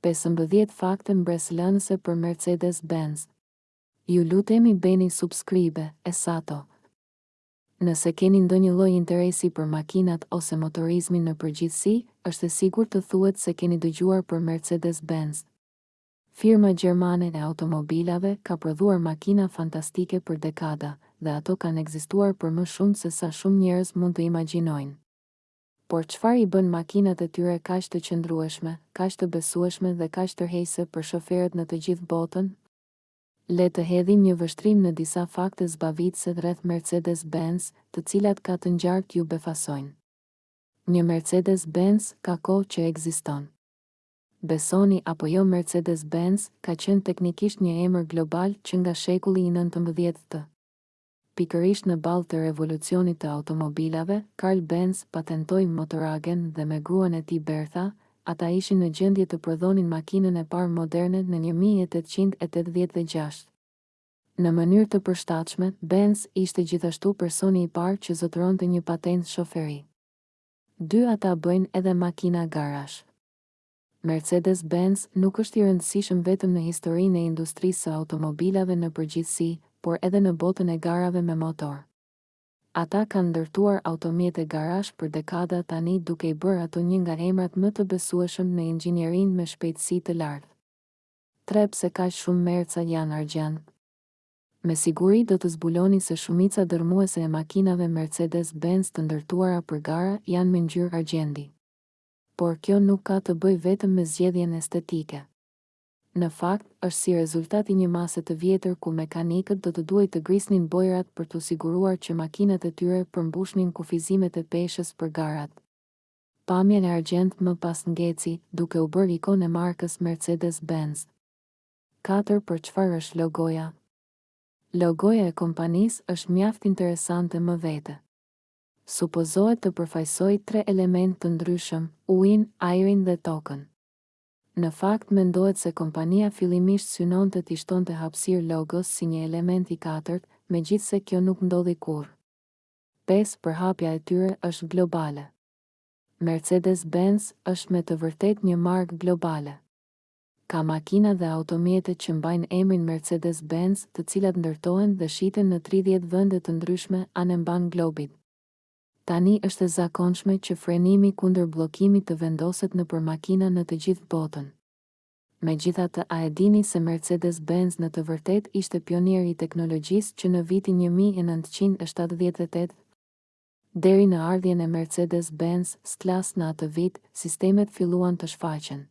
Pesëmbëdhjetë fakte mbresëlënëse për Mercedes Benz Ju lutemi bëni subscribe, e sato. Nëse keni ndonjë lloj interesi për makinat ose motorizmin në përgjithësi, është e sigurt të thuhet se keni dëgjuar për Mercedes Benz. Firma gjermane e automobilave ka prodhuar makina fantastike për dekada, dhe ato kanë ekzistuar për më shumë se sa shumë njerëz mund të imagjinojnë. Por çfarë i bënë makinat e tyre kaq të qëndrueshme, kaq të besueshme dhe kaq tërheqëse për shoferët në të gjithë botën? Le të hedhim një vështrim në disa fakte zbavitëse rreth Mercedes Benz, të cilat ka të ngjarë t'ju befasojnë. Një Mercedes Benz ka kohë që ekziston. Besoni apo jo Mercedes Benz ka qenë teknikisht një emër global që nga shekulli i nëntëmbëdhjetë. Pikërisht në ballë të revolucionit të automobilave, Karl Benz patentoi Motorwagen dhe me gruan e tij Bertha, ata ishin në gjendje të prodhonin makinën e parë moderne në një mijë e tetëqind e tetëdhjetë e gjashtë. Në mënyrë të përshtatshme, Benz ishte gjithashtu personi i parë që zotëronte një patentë shoferi. Dy ata bëjnë edhe makina garash. Mercedes-Benz nuk është i rëndësishëm vetëm në historinë e industrisë së automobilave në përgjithësi, por edhe në botën e garave me motor. Ata kanë ndërtuar automjete garash për dekada tani duke i bërë ato një nga emrat më të besueshëm në inxhinierinë me shpejtësi të lartë. Tre Pse kaq shumë Merca janë argjend? Me siguri do të zbuloni se shumica dërrmuese e makinave Mercedes-Benz të ndërtuara për gara janë me ngjyrë argjendi. Por kjo nuk ka të bëjë vetëm me zgjedhjen estetike. Në fakt, është si rezultat i një mase të vjetër ku mekanikët do të duhej të grisnin bojërat për t'u siguruar që makinat e tyre përmbushnin kufizimet e peshës për garat. Pamjen e argjendtë më pas ngeci, duke u bërë ikonë e markës Mercedes-Benz. Katër Për çfarë është logoja? Logoja e kompanisë është mjaft interesante më vete. supozohet të përfaqësojë tre elementë të ndryshëm, ujin, ajrin dhe tokën. Në fakt, mendohet se kompania fillimisht synonte t'i shtonte hapësirë logos si një element i katërt, megjithëse kjo nuk ndodhi kurrë. Pesë, përhapja e tyre është globale. Mercedes-Benz është me të vërtetë një markë globale. Ka makina dhe automjete që mbajnë emrin Mercedes Benz të cilat ndërtohen dhe shiten në tridhjetë vende të ndryshme anembanë globit. Tani është e zakonshme që frenimi kundër bllokimit të vendoset nëpër makina në të gjithë botën. Megjithatë a e dini se Mercedes Benz në të vërtetë ishte pionier i teknologjisë që në vitin një mijë e nëntëqind e shtatëdhjetë e tetë deri në ardhjen e Mercedes Benz S-Class në atë vit, sistemet filluan të shfaqen.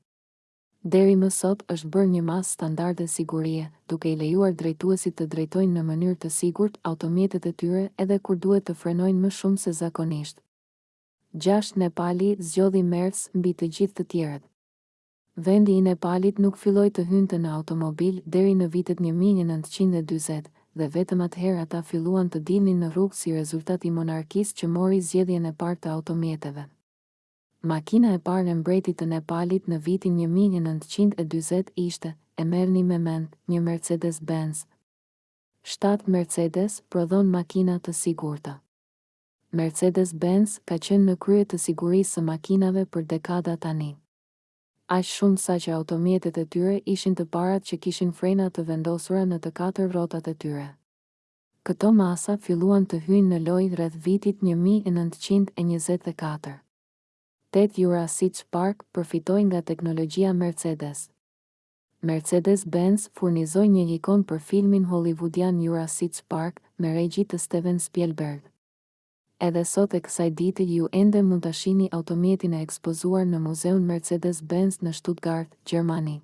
Deri më sot është bërë një masë standarde sigurie, duke i lejuar drejtuesit të drejtojnë në mënyrë të sigurt automjetet e tyre edhe kur duhet të frenojnë më shumë se zakonisht. Gjashtë Nepali zgjodhi Merc mbi të gjithë të tjerët. Vendi i Nepalit nuk filloi të hynte në automobil deri në vitet një mijë e nëntëqind e dyzet, dhe vetëm atëherë ata filluan të dilnin në rrugë si rezultat i monarkisë që mori zgjedhjen e parë të automjeteve. Makina e parë e mbretit të Nepalit në vitin një mijë e nëntëqind e dyzet ishte, e merrni me mend, një Mercedes Benz. Shtatë Mercedes prodhon makina të sigurta. Mercedes Benz ka qenë në krye të sigurisë së makinave për dekada tani. Aq shumë saqë automjetet e tyre ishin të parat që kishin frena të vendosura në të katër rrotat e tyre. Këto masa filluan të hyjnë në lojë rreth vitit një mijë e nëntëqind e njëzet e katër. Tetë Jurassic Park përfitoi nga teknologjia Mercedes. Mercedes-Benz furnizoi një ikonë për filmin hollivudian Jurassic Park me regji të Steven Spielberg. Edhe sot e kësaj dite ju ende mund ta shihni automjetin e ekspozuar në muzeun Mercedes-Benz në Stuttgart, Gjermani.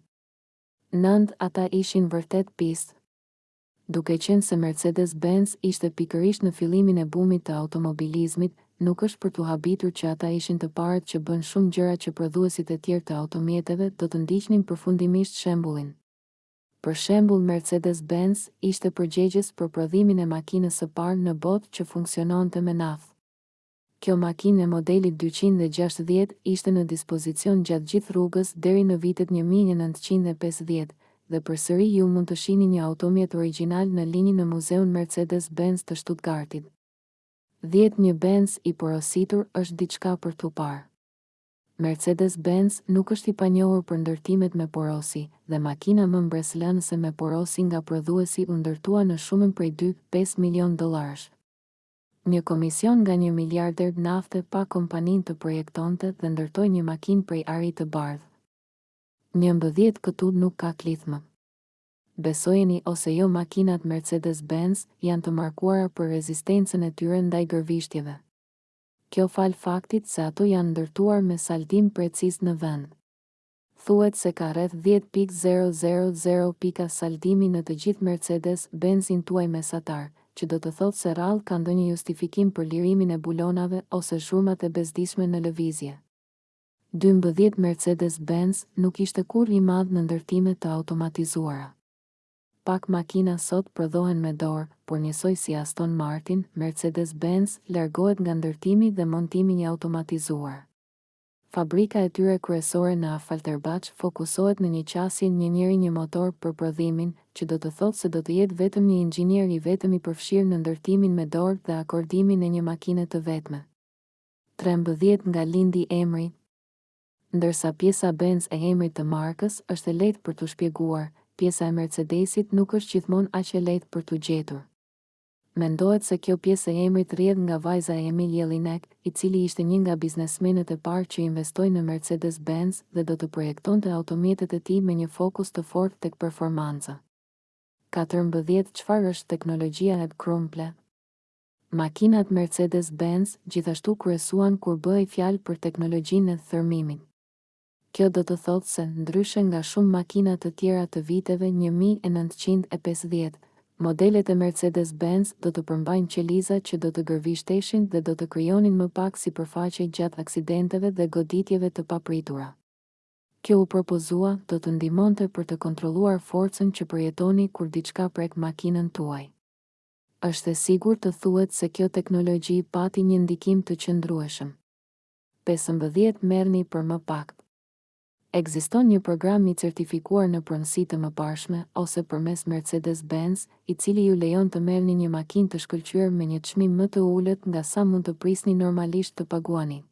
Nëntë ata ishin vërtet pistë. Duke qenë se Mercedes-Benz ishte pikërisht në fillimin e bumit të automobilizmit, nuk është për t'u habitur që ata ishin të parët që bënë shumë gjëra që prodhuesit e tjerë të automjeteve do të ndiqnin përfundimisht shembullin. Për shembull, Mercedes-Benz ishte përgjegjës për prodhimin e makinës së parë në botë që funksiononte me naftë. Kjo makinë e modelit dyqind e gjashtëdhjetë ishte në dispozicion gjatë gjithë rrugës deri në vitet një mijë e nëntëqind e pesëdhjetë, dhe përsëri ju mund të shihni një automjet origjinal në linjë në Muzeun Mercedes-Benz të Shtutgartit. Dhjetë Një Benz i porositur është diçka për t'u parë. Mercedes-Benz nuk është i panjohur për ndërtimet me porosi, dhe makina më mbresëlënëse me porosi nga prodhuesi u ndërtua në shumën prej dy, pesë milionë dollarësh. Një komision nga një miliarder nafte pa kompaninë të projektonte dhe ndërtojë një makinë prej ari të bardhë. Njëmbëdhjetë këtu nuk ka klithmë. Besojeni ose jo makinat Mercedes Benz janë të markuara për rezistencën e tyre ndaj gërvishtjeve. Kjo falë faktit se ato janë ndërtuar me saldim preciz në vend. thuhet se ka rreth dhjetë pikë zero zero zero pika saldimi në të gjithë Mercedes Benz-in tuaj mesatar, që do të thotë se rrallë ka ndonjë justifikim për lirimin e bulonave ose zhurmat e bezdisshme në lëvizje. Dymbëdhjetë Mercedes Benz nuk ishte kurrë i madh në ndërtime të automatizuara. Pak makina sot prodhohen me dorë, por njësoj si Aston Martin, Mercedes Benz largohet nga ndërtimi dhe montimi i automatizuar. Fabrika e tyre kryesore në Affalterbach fokusohet në një qasje një njeri një motor për prodhimin, që do të thotë se do të jetë vetëm një inxhinier i vetëm i përfshirë në ndërtimin me dorë dhe akordimin e një makine të vetme. Trembëdhjetë nga lindi emri, Ndërsa pjesa Benz e emrit të markës është e lehtë për t'u shpjeguar, pjesa e Mercedesit nuk është gjithmonë aq e lehtë për t'u gjetur. Mendohet se kjo pjesë e emrit rrjedh nga vajza e Emil Jellinek, i cili ishte një nga biznesmenët e parë që investoi në Mercedes-Benz dhe do të projektonte automjetet e tij me një fokus të fortë tek performanca. Katërmbëdhjetë Çfarë është teknologjia e Crumple? Makinat Mercedes-Benz gjithashtu kryesuan kur bëhej fjalë për teknologjinë e thërrmimit. Kjo do të thotë se, ndryshe nga shumë makina të tjera të viteve një mijë e nëntëqind e pesëdhjetë, modelet e Mercedes-Benz do të përmbajnë qeliza që do të gërvishteshin dhe do të krijonin më pak sipërfaqe gjatë aksidenteve dhe goditjeve të papritura. Kjo u propozua, do të ndihmonte për të kontrolluar forcën që përjetoni kur diçka prek makinën tuaj. Është e sigurt të thuhet se kjo teknologji pati një ndikim të qëndrueshëm. Pesëmbëdhjetë Merrni për më pak Ekziston një program i certifikuar në pronësi të mëparshme ose përmes Mercedes-Benz, i cili ju lejon të merrni një makinë të shkëlqyer me një çmim më të ulët nga sa mund të prisni normalisht të paguani.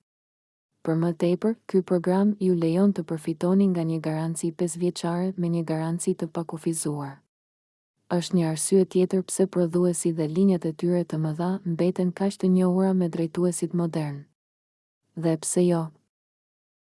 Për më tepër, ky program ju lejon të përfitoni nga një garanci pesëvjeçare me një garanci të pakufizuar. Është një arsye tjetër pse prodhuesi dhe linjat e tyre të mëdha mbeten kaq të njohura me drejtuesit modernë. Dhe pse jo?